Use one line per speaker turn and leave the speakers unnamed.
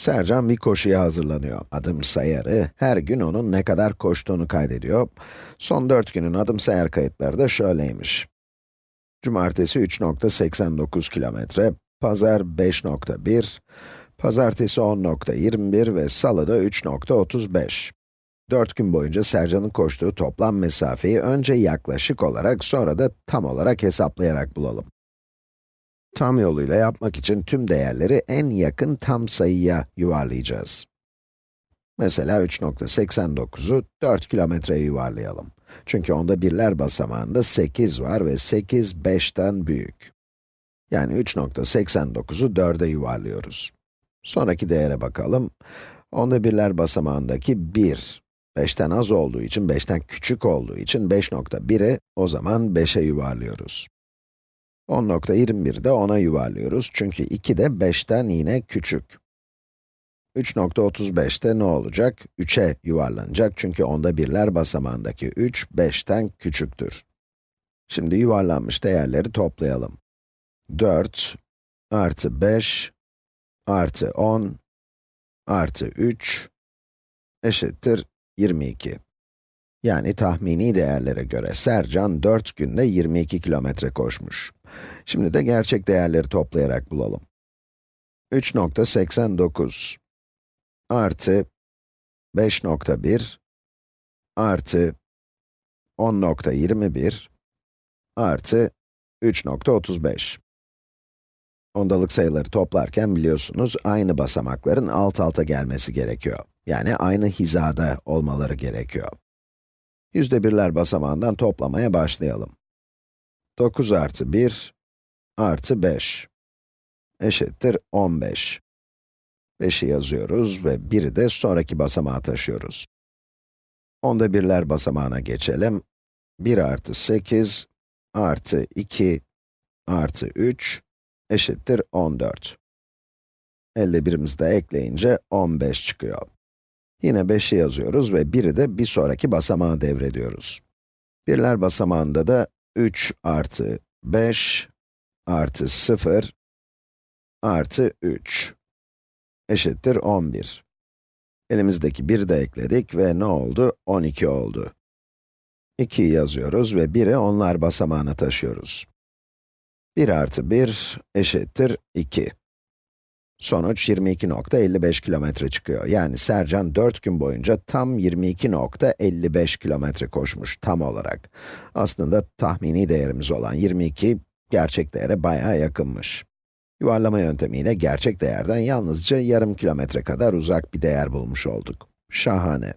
Sercan bir koşuya hazırlanıyor. Adım sayarı, her gün onun ne kadar koştuğunu kaydediyor. Son 4 günün adım sayar kayıtları da şöyleymiş. Cumartesi 3.89 kilometre, pazar 5.1, pazartesi 10.21 ve salıda 3.35. 4 gün boyunca Sercan'ın koştuğu toplam mesafeyi önce yaklaşık olarak sonra da tam olarak hesaplayarak bulalım. Tam yoluyla yapmak için tüm değerleri en yakın tam sayıya yuvarlayacağız. Mesela 3.89'u 4 kilometreye yuvarlayalım. Çünkü onda birler basamağında 8 var ve 8, 5'ten büyük. Yani 3.89'u 4'e yuvarlıyoruz. Sonraki değere bakalım. Onda birler basamağındaki 1, 5'ten az olduğu için, 5'ten küçük olduğu için 5.1'i o zaman 5'e yuvarlıyoruz. 10.21'de 10'a yuvarlıyoruz çünkü 2 de 5'ten yine küçük. 3.35'te ne olacak? 3'e yuvarlanacak çünkü onda birler basamağındaki 3, 5'ten küçüktür. Şimdi yuvarlanmış değerleri toplayalım. 4 artı 5 artı 10 artı 3 eşittir 22. Yani tahmini değerlere göre Sercan 4 günde 22 kilometre koşmuş. Şimdi de gerçek değerleri toplayarak bulalım. 3.89 artı 5.1 artı 10.21 artı 3.35. Ondalık sayıları toplarken biliyorsunuz aynı basamakların alt alta gelmesi gerekiyor. Yani aynı hizada olmaları gerekiyor. Yüzde birler basamağından toplamaya başlayalım. 9 artı 1 artı 5 eşittir 15. 5'i yazıyoruz ve 1'i de sonraki basamağa taşıyoruz. Onda birler basamağına geçelim. 1 artı 8 artı 2 artı 3 eşittir 14. Elde birimizi de ekleyince 15 çıkıyor. Yine 5'i yazıyoruz ve 1'i de bir sonraki basamağa devrediyoruz. Birler basamağında da 3 artı 5 artı 0 artı 3 eşittir 11. Elimizdeki 1'i de ekledik ve ne oldu? 12 oldu. 2'yi yazıyoruz ve 1'i onlar basamağına taşıyoruz. 1 artı 1 eşittir 2. Sonuç 22.55 kilometre çıkıyor. Yani Sercan 4 gün boyunca tam 22.55 kilometre koşmuş tam olarak. Aslında tahmini değerimiz olan 22, gerçek değere bayağı yakınmış. Yuvarlama yöntemiyle gerçek değerden yalnızca yarım kilometre kadar uzak bir değer bulmuş olduk. Şahane.